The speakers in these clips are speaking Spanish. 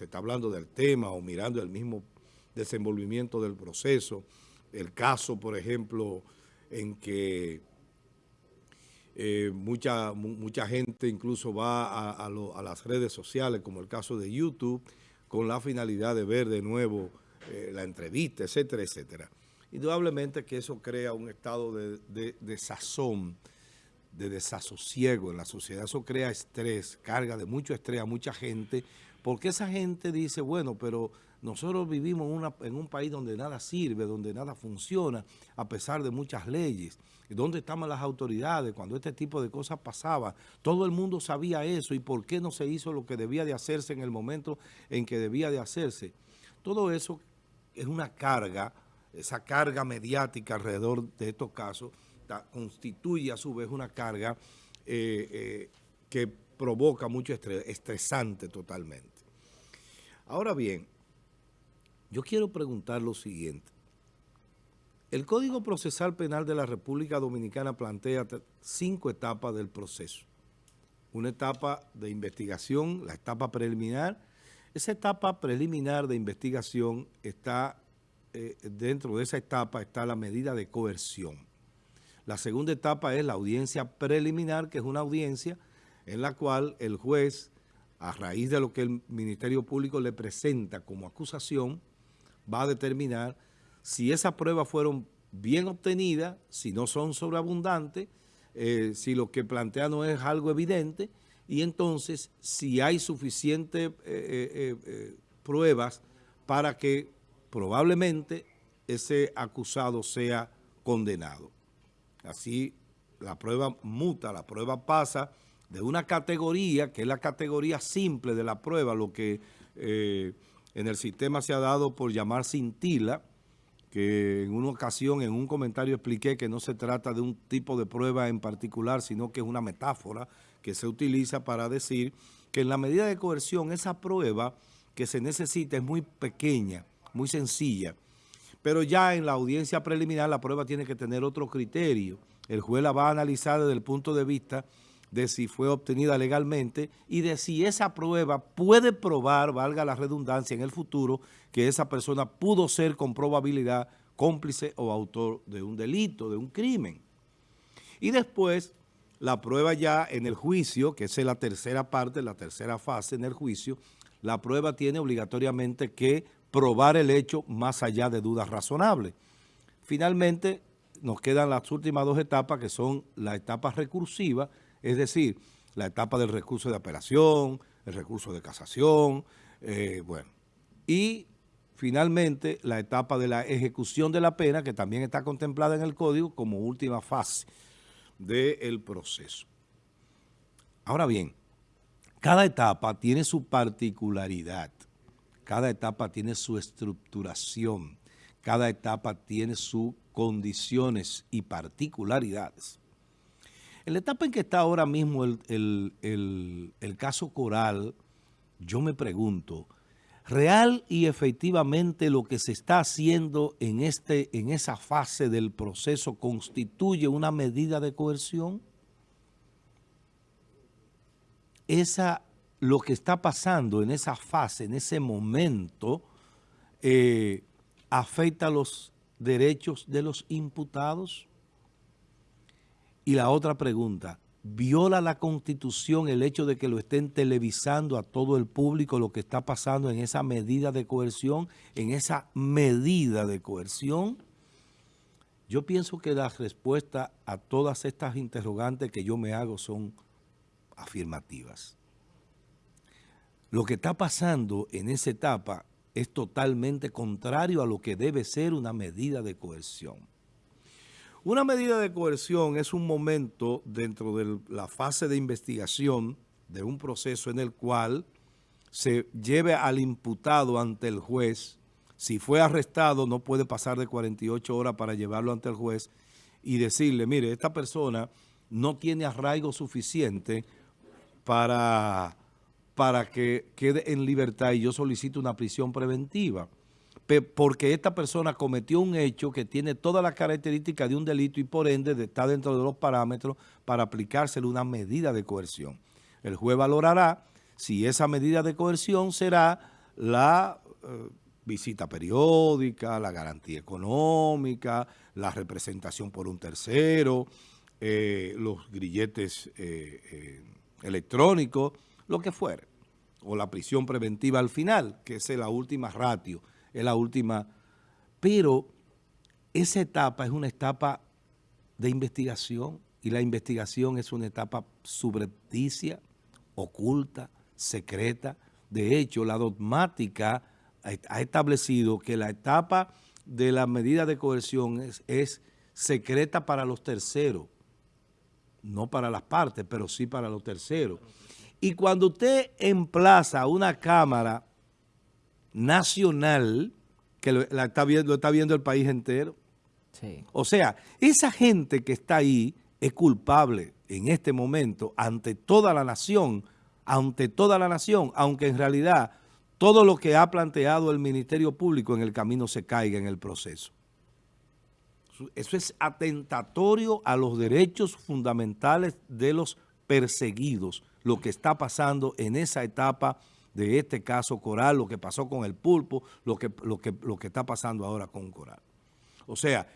se está hablando del tema o mirando el mismo desenvolvimiento del proceso. El caso, por ejemplo, en que eh, mucha, mucha gente incluso va a, las redes sociales, como el caso de YouTube, con la finalidad de ver de nuevo eh, la entrevista, etcétera, etcétera. Indudablemente que eso crea un estado de, de, de sazón, de desasosiego en la sociedad. Eso crea estrés, carga de mucho estrés a mucha gente, porque esa gente dice, bueno, pero nosotros vivimos en un país donde nada sirve, donde nada funciona, a pesar de muchas leyes. ¿Dónde estaban las autoridades cuando este tipo de cosas pasaba? Todo el mundo sabía eso y por qué no se hizo lo que debía de hacerse en el momento en que debía de hacerse. Todo eso es una carga, esa carga mediática alrededor de estos casos, constituye a su vez una carga eh, eh, que provoca mucho estrés, estresante totalmente. Ahora bien, yo quiero preguntar lo siguiente. El Código Procesal Penal de la República Dominicana plantea cinco etapas del proceso. Una etapa de investigación, la etapa preliminar. Esa etapa preliminar de investigación está, eh, dentro de esa etapa está la medida de coerción. La segunda etapa es la audiencia preliminar, que es una audiencia en la cual el juez, a raíz de lo que el Ministerio Público le presenta como acusación, va a determinar si esas pruebas fueron bien obtenidas, si no son sobreabundantes, eh, si lo que plantea no es algo evidente, y entonces si hay suficientes eh, eh, pruebas para que probablemente ese acusado sea condenado. Así la prueba muta, la prueba pasa de una categoría, que es la categoría simple de la prueba, lo que eh, en el sistema se ha dado por llamar cintila, que en una ocasión, en un comentario expliqué que no se trata de un tipo de prueba en particular, sino que es una metáfora que se utiliza para decir que en la medida de coerción esa prueba que se necesita es muy pequeña, muy sencilla, pero ya en la audiencia preliminar la prueba tiene que tener otro criterio. El juez la va a analizar desde el punto de vista de si fue obtenida legalmente y de si esa prueba puede probar, valga la redundancia, en el futuro, que esa persona pudo ser con probabilidad cómplice o autor de un delito, de un crimen. Y después, la prueba ya en el juicio, que es la tercera parte, la tercera fase en el juicio, la prueba tiene obligatoriamente que probar el hecho más allá de dudas razonables. Finalmente, nos quedan las últimas dos etapas, que son la etapa recursiva, es decir, la etapa del recurso de apelación, el recurso de casación, eh, bueno, y finalmente la etapa de la ejecución de la pena, que también está contemplada en el Código como última fase del proceso. Ahora bien, cada etapa tiene su particularidad. Cada etapa tiene su estructuración, cada etapa tiene sus condiciones y particularidades. En la etapa en que está ahora mismo el, caso Coral, yo me pregunto, ¿real y efectivamente lo que se está haciendo en, este, en esa fase del proceso constituye una medida de coerción? Esa lo que está pasando en esa fase, en ese momento, eh, afecta los derechos de los imputados? Y la otra pregunta, ¿viola la Constitución el hecho de que lo estén televisando a todo el público lo que está pasando en esa medida de coerción, en esa medida de coerción? Yo pienso que la respuesta a todas estas interrogantes que yo me hago son afirmativas. Lo que está pasando en esa etapa es totalmente contrario a lo que debe ser una medida de coerción. Una medida de coerción es un momento dentro de la fase de investigación de un proceso en el cual se lleve al imputado ante el juez. Si fue arrestado, no puede pasar de 48 horas para llevarlo ante el juez y decirle, mire, esta persona no tiene arraigo suficiente para para que quede en libertad y yo solicito una prisión preventiva. Porque esta persona cometió un hecho que tiene todas las características de un delito y por ende está dentro de los parámetros para aplicársele una medida de coerción. El juez valorará si esa medida de coerción será la eh, visita periódica, la garantía económica, la representación por un tercero, eh, los grilletes eh, electrónicos, lo que fuere, o la prisión preventiva al final, que es la última ratio, es la última, pero esa etapa es una etapa de investigación y la investigación es una etapa subrepticia, oculta, secreta. De hecho, la dogmática ha establecido que la etapa de la medida de coerción es, secreta para los terceros, no para las partes, pero sí para los terceros. Y cuando usted emplaza una Cámara Nacional, que lo, está viendo, lo está viendo el país entero, o sea, esa gente que está ahí es culpable en este momento ante toda la nación, ante toda la nación, aunque en realidad todo lo que ha planteado el Ministerio Público en el camino se caiga en el proceso. Eso es atentatorio a los derechos fundamentales de los perseguidos, lo que está pasando en esa etapa de este caso Coral, lo que pasó con el pulpo, lo que, lo que, lo que está pasando ahora con Coral. O sea,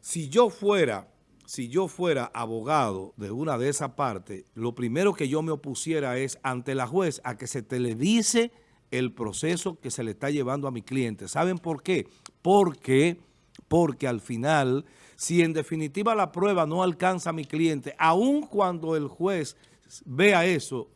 si yo fuera, si yo fuera abogado de una de esas partes, lo primero que yo me opusiera es ante la juez a que se televise el proceso que se le está llevando a mi cliente. ¿Saben por qué? Porque, porque al final, si en definitiva la prueba no alcanza a mi cliente, aun cuando el juez vea eso,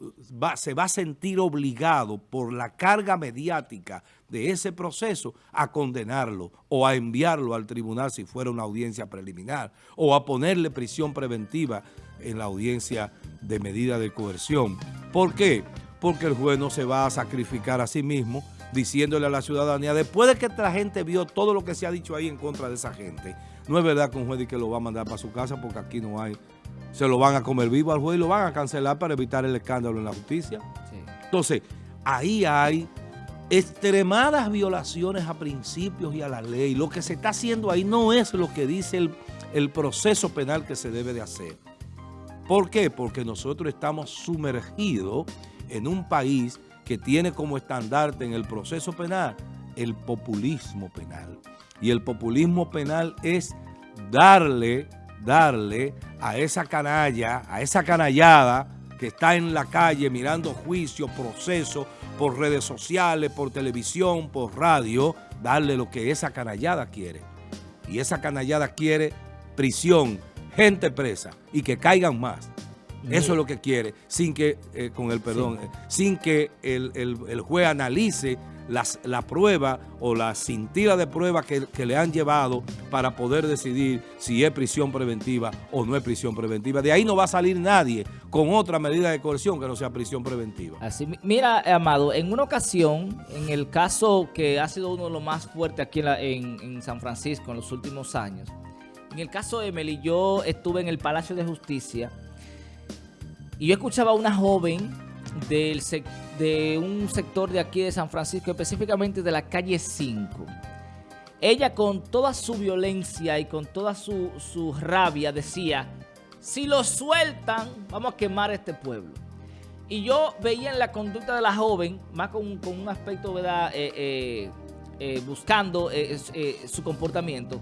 se va a sentir obligado por la carga mediática de ese proceso a condenarlo o a enviarlo al tribunal si fuera una audiencia preliminar o a ponerle prisión preventiva en la audiencia de medida de coerción. ¿Por qué? Porque el juez no se va a sacrificar a sí mismo diciéndole a la ciudadanía, después de que la gente vio todo lo que se ha dicho ahí en contra de esa gente, no es verdad que un juez que lo va a mandar para su casa porque aquí no hay se lo van a comer vivo al juez y lo van a cancelar para evitar el escándalo en la justicia. Entonces, ahí hay extremadas violaciones a principios y a la ley. Lo que se está haciendo ahí no es lo que dice el, el proceso penal que se debe de hacer. ¿Por qué? Porque nosotros estamos sumergidos en un país que tiene como estandarte en el proceso penal el populismo penal. Y el populismo penal es darle darle a esa canalla, a esa canallada que está en la calle mirando juicio, proceso, por redes sociales, por televisión, por radio, darle lo que esa canallada quiere. Y esa canallada quiere prisión, gente presa y que caigan más. Eso es lo que quiere, sin que, eh, con el perdón, eh, sin que el, el juez analice la prueba o la cintila de prueba que, le han llevado para poder decidir si es prisión preventiva o no es prisión preventiva. De ahí no va a salir nadie con otra medida de coerción que no sea prisión preventiva. Así, mira, Amado, en una ocasión, en el caso que ha sido uno de los más fuertes aquí en, en San Francisco en los últimos años, en el caso de Emily, yo estuve en el Palacio de Justicia y yo escuchaba a una joven del de un sector de aquí de San Francisco, específicamente de la calle 5. Ella con toda su violencia y con toda su, su rabia decía, si lo sueltan, vamos a quemar este pueblo. Y yo veía en la conducta de la joven, más con, con un aspecto, ¿verdad? Eh, eh, eh, buscando su comportamiento,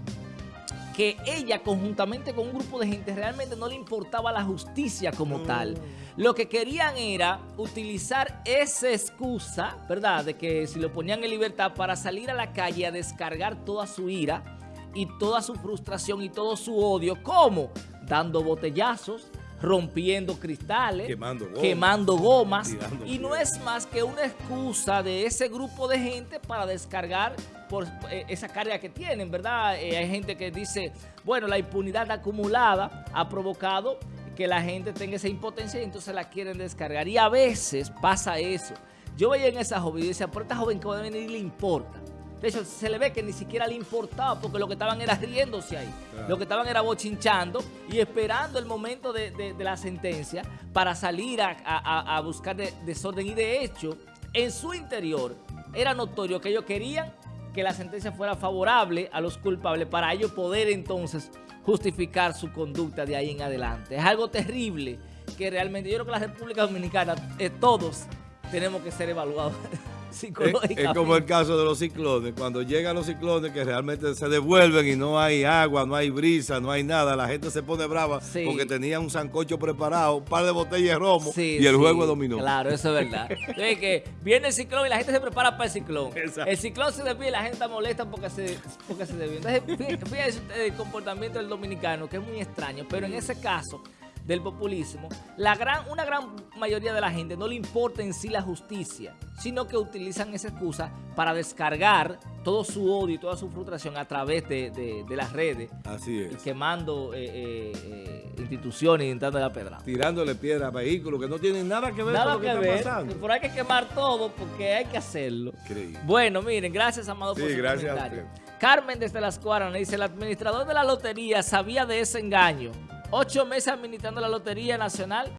que ella conjuntamente con un grupo de gente realmente no le importaba la justicia como tal. Lo que querían era utilizar esa excusa, ¿verdad? De que si lo ponían en libertad para salir a la calle a descargar toda su ira y toda su frustración y todo su odio. ¿Cómo? Dando botellazos, rompiendo cristales, quemando gomas, y no es más que una excusa de ese grupo de gente para descargar por eh, esa carga que tienen, ¿verdad? Eh, hay gente que dice, bueno, la impunidad acumulada ha provocado que la gente tenga esa impotencia y entonces la quieren descargar. Y a veces pasa eso. Yo veía en esa joven y decía, por esta joven que va a venir le importa. De hecho, se le ve que ni siquiera le importaba porque lo que estaban era riéndose ahí. Lo que estaban era bochinchando y esperando el momento de, la sentencia para salir a, buscar desorden. Y de hecho, en su interior era notorio que ellos querían que la sentencia fuera favorable a los culpables para ellos poder entonces justificar su conducta de ahí en adelante. Es algo terrible que realmente yo creo que la República Dominicana, eh, todos tenemos que ser evaluados Psicológicamente. Es, es como el caso de los ciclones. Cuando llegan los ciclones que realmente se devuelven y no hay agua, no hay brisa, no hay nada, la gente se pone brava Sí. porque tenía un sancocho preparado, un par de botellas de romo Sí, y el sí, juego dominó. Claro, eso es verdad. Es que viene el ciclón y la gente se prepara para el ciclón. Exacto. El ciclón se desvía y la gente está molesta porque se, porque se desvía. Entonces, fí- fíjense el comportamiento del dominicano, que es muy extraño, pero en ese caso del populismo, la gran, una gran mayoría de la gente no le importa en sí la justicia, sino que utilizan esa excusa para descargar todo su odio y toda su frustración a través de, de- de las redes, Así y es. quemando eh, eh, eh, instituciones y intentando la pedra. Tirándole piedra a vehículos que no tienen nada que ver Nada con lo que, que está pasando. pero hay que quemar todo porque hay que hacerlo. Increíble. Bueno, miren, gracias, Amado, por su gracias comentario. Carmen desde Las Cuaras dice, el administrador de la lotería sabía de ese engaño. Ocho meses administrando la Lotería Nacional